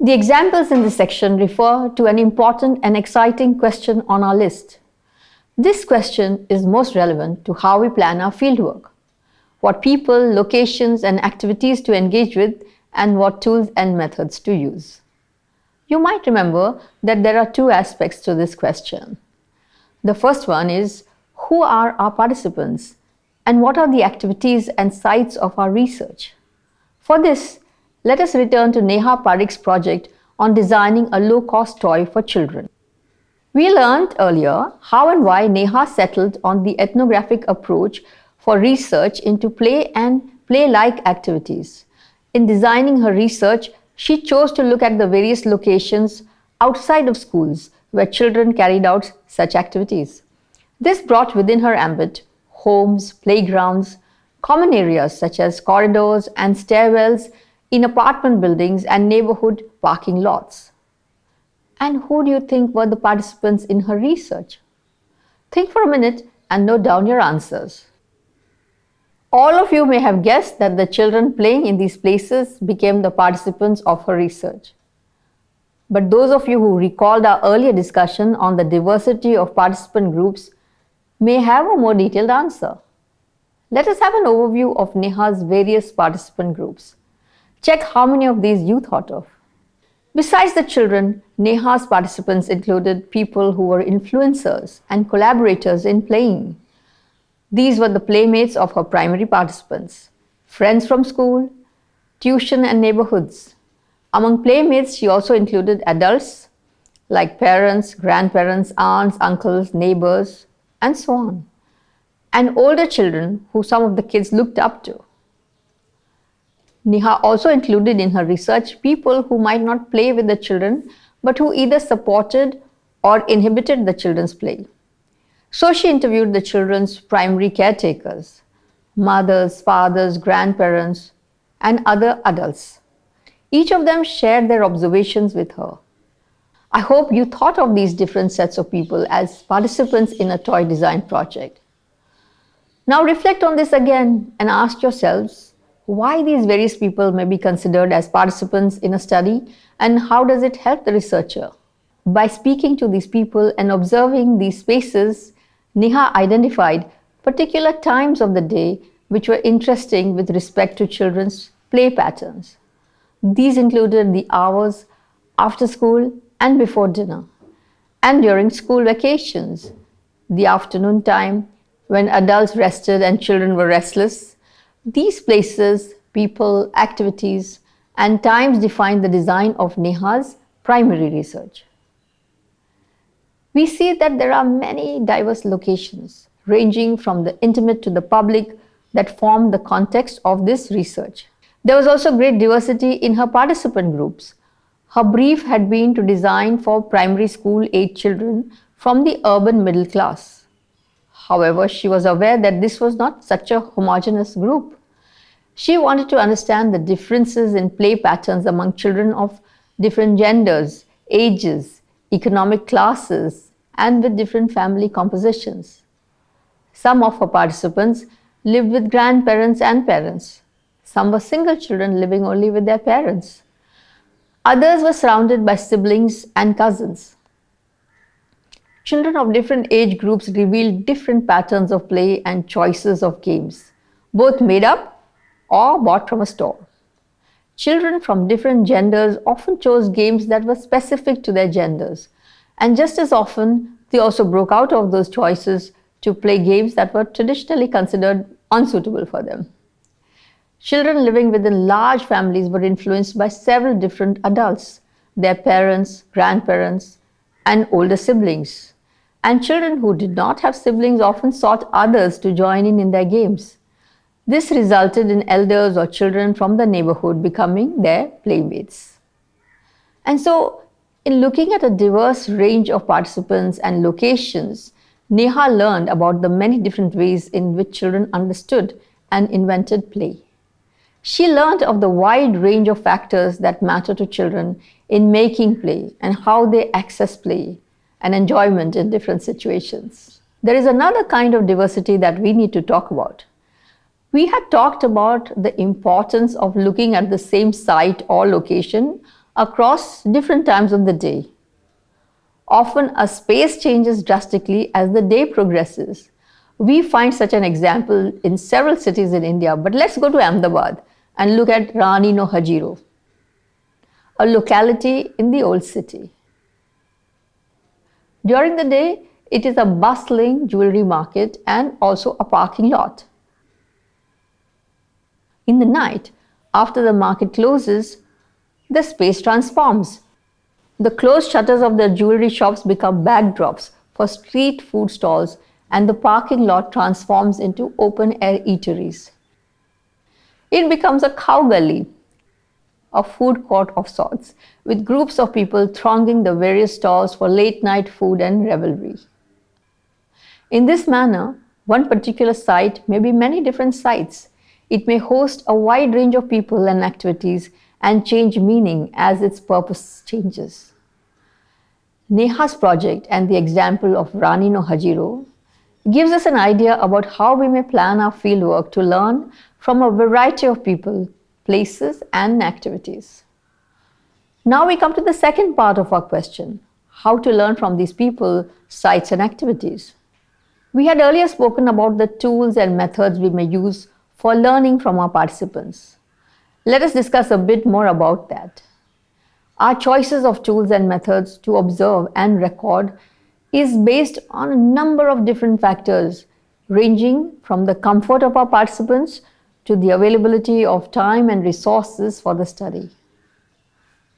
The examples in this section refer to an important and exciting question on our list. This question is most relevant to how we plan our fieldwork, what people, locations and activities to engage with and what tools and methods to use. You might remember that there are two aspects to this question. The first one is who are our participants and what are the activities and sites of our research? For this, let us return to Neha Parikh's project on designing a low-cost toy for children. We learned earlier how and why Neha settled on the ethnographic approach for research into play and play-like activities. In designing her research, she chose to look at the various locations outside of schools where children carried out such activities. This brought within her ambit homes, playgrounds, common areas such as corridors and stairwells in apartment buildings and neighborhood parking lots. And who do you think were the participants in her research? Think for a minute and note down your answers. All of you may have guessed that the children playing in these places became the participants of her research. But those of you who recalled our earlier discussion on the diversity of participant groups may have a more detailed answer. Let us have an overview of Neha's various participant groups. Check how many of these you thought of. Besides the children, Neha's participants included people who were influencers and collaborators in playing. These were the playmates of her primary participants, friends from school, tuition and neighborhoods. Among playmates, she also included adults like parents, grandparents, aunts, uncles, neighbors, and so on, and older children who some of the kids looked up to. Neha also included in her research people who might not play with the children but who either supported or inhibited the children's play. So she interviewed the children's primary caretakers, mothers, fathers, grandparents, and other adults. Each of them shared their observations with her. I hope you thought of these different sets of people as participants in a toy design project. Now reflect on this again and ask yourselves why these various people may be considered as participants in a study and how does it help the researcher. By speaking to these people and observing these spaces, Neha identified particular times of the day which were interesting with respect to children's play patterns. These included the hours after school and before dinner, and during school vacations, the afternoon time when adults rested and children were restless, these places, people, activities, and times define the design of Neha's primary research. We see that there are many diverse locations, ranging from the intimate to the public, that form the context of this research. There was also great diversity in her participant groups. Her brief had been to design for primary school age children from the urban middle class. However, she was aware that this was not such a homogeneous group. She wanted to understand the differences in play patterns among children of different genders, ages, economic classes, and with different family compositions. Some of her participants lived with grandparents and parents. Some were single children living only with their parents. Others were surrounded by siblings and cousins. Children of different age groups revealed different patterns of play and choices of games, both made up or bought from a store. Children from different genders often chose games that were specific to their genders, and just as often, they also broke out of those choices to play games that were traditionally considered unsuitable for them. Children living within large families were influenced by several different adults, their parents, grandparents, and older siblings. And children who did not have siblings often sought others to join in in their games. This resulted in elders or children from the neighborhood becoming their playmates. And so, in looking at a diverse range of participants and locations, Neha learned about the many different ways in which children understood and invented play. She learned of the wide range of factors that matter to children in making play and how they access play and enjoyment in different situations. There is another kind of diversity that we need to talk about. We had talked about the importance of looking at the same site or location across different times of the day. Often a space changes drastically as the day progresses. We find such an example in several cities in India, but let's go to Ahmedabad and look at Rani no Hajiro, a locality in the old city. During the day, it is a bustling jewelry market and also a parking lot. In the night, after the market closes, the space transforms. The closed shutters of the jewelry shops become backdrops for street food stalls and the parking lot transforms into open air eateries. It becomes a khau gali, a food court of sorts, with groups of people thronging the various stalls for late night food and revelry. In this manner, one particular site may be many different sites. It may host a wide range of people and activities and change meaning as its purpose changes. Neha's project and the example of Rani no Hajiro gives us an idea about how we may plan our fieldwork to learn from a variety of people, places and activities. Now we come to the second part of our question, how to learn from these people, sites and activities. We had earlier spoken about the tools and methods we may use for learning from our participants. Let us discuss a bit more about that. Our choices of tools and methods to observe and record is based on a number of different factors ranging from the comfort of our participants to the availability of time and resources for the study.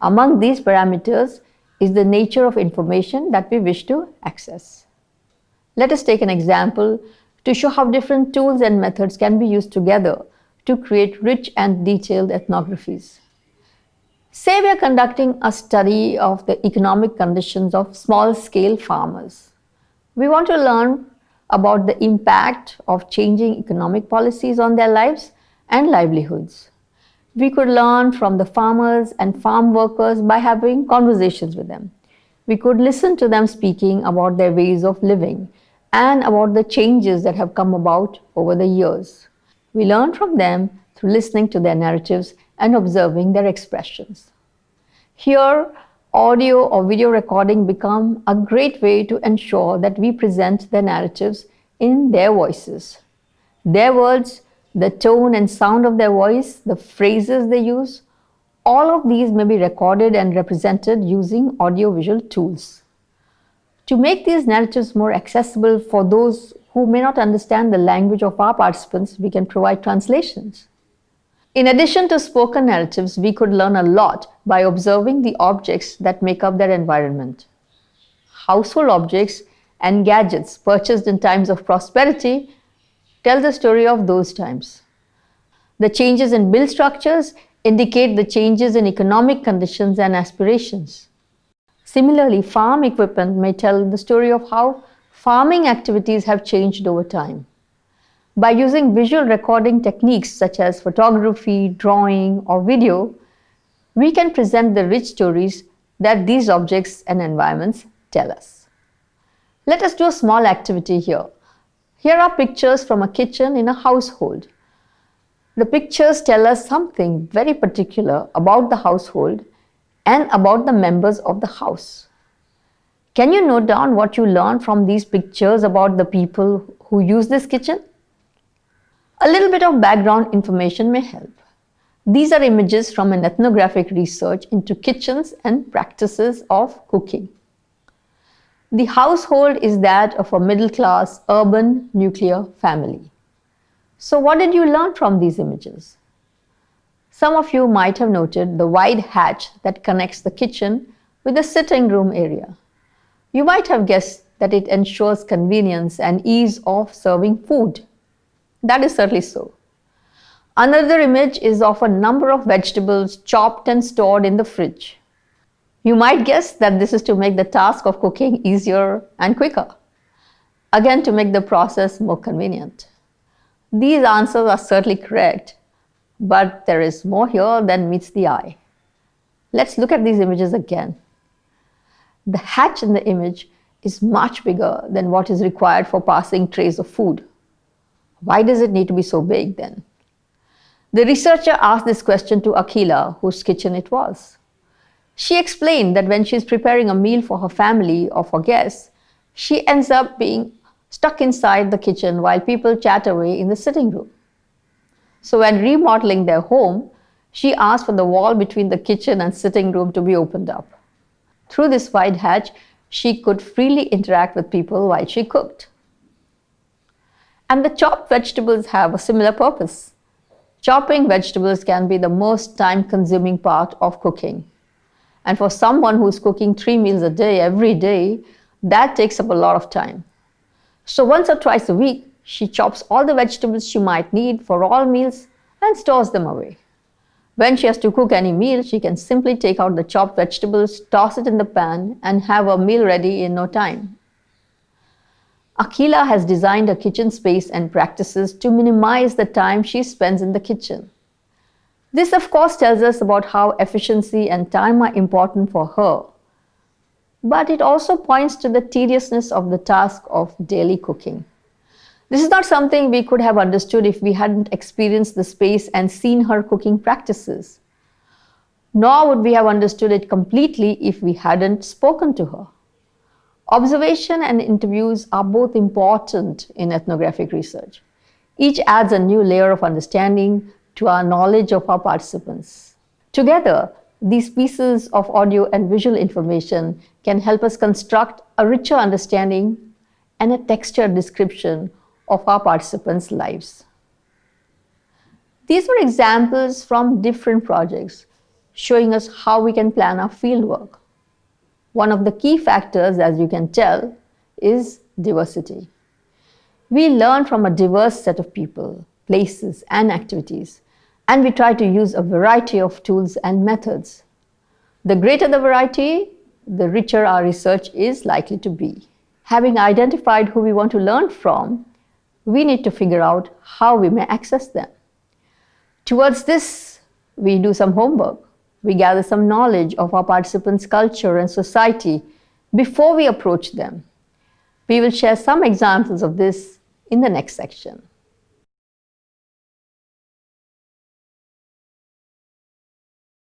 Among these parameters is the nature of information that we wish to access. Let us take an example to show how different tools and methods can be used together to create rich and detailed ethnographies. Say we are conducting a study of the economic conditions of small-scale farmers. We want to learn about the impact of changing economic policies on their lives and livelihoods. We could learn from the farmers and farm workers by having conversations with them. We could listen to them speaking about their ways of living and about the changes that have come about over the years. We learn from them through listening to their narratives and observing their expressions. Here, audio or video recording become a great way to ensure that we present their narratives in their voices. Their words, the tone and sound of their voice, the phrases they use, all of these may be recorded and represented using audiovisual tools. To make these narratives more accessible for those who may not understand the language of our participants, we can provide translations. In addition to spoken narratives, we could learn a lot by observing the objects that make up their environment. Household objects and gadgets purchased in times of prosperity tell the story of those times. The changes in bill structures indicate the changes in economic conditions and aspirations. Similarly, farm equipment may tell the story of how farming activities have changed over time. By using visual recording techniques such as photography, drawing, or video, we can present the rich stories that these objects and environments tell us. Let us do a small activity here. Here are pictures from a kitchen in a household. The pictures tell us something very particular about the household and about the members of the house. Can you note down what you learned from these pictures about the people who use this kitchen? A little bit of background information may help. These are images from an ethnographic research into kitchens and practices of cooking. The household is that of a middle-class urban nuclear family. So what did you learn from these images? Some of you might have noted the wide hatch that connects the kitchen with the sitting room area. You might have guessed that it ensures convenience and ease of serving food. That is certainly so. Another image is of a number of vegetables chopped and stored in the fridge. You might guess that this is to make the task of cooking easier and quicker. Again, to make the process more convenient. These answers are certainly correct, but there is more here than meets the eye. Let's look at these images again. The hatch in the image is much bigger than what is required for passing trays of food. Why does it need to be so big then? The researcher asked this question to Akila, whose kitchen it was. She explained that when she's preparing a meal for her family or for guests, she ends up being stuck inside the kitchen while people chat away in the sitting room. So when remodeling their home, she asked for the wall between the kitchen and sitting room to be opened up. Through this wide hatch, she could freely interact with people while she cooked. And the chopped vegetables have a similar purpose. Chopping vegetables can be the most time consuming part of cooking. And for someone who's cooking three meals a day every day, that takes up a lot of time. So once or twice a week, she chops all the vegetables she might need for all meals and stores them away. When she has to cook any meal, she can simply take out the chopped vegetables, toss it in the pan, and have a meal ready in no time. Akila has designed her kitchen space and practices to minimize the time she spends in the kitchen. This, of course, tells us about how efficiency and time are important for her. But it also points to the tediousness of the task of daily cooking. This is not something we could have understood if we hadn't experienced the space and seen her cooking practices. Nor would we have understood it completely if we hadn't spoken to her. Observation and interviews are both important in ethnographic research. Each adds a new layer of understanding to our knowledge of our participants. Together, these pieces of audio and visual information can help us construct a richer understanding and a textured description of our participants' lives. These were examples from different projects showing us how we can plan our fieldwork. One of the key factors, as you can tell, is diversity. We learn from a diverse set of people, places, and activities, and we try to use a variety of tools and methods. The greater the variety, the richer our research is likely to be. Having identified who we want to learn from, we need to figure out how we may access them. Towards this, we do some homework we gather some knowledge of our participants' culture and society before we approach them. We will share some examples of this in the next section.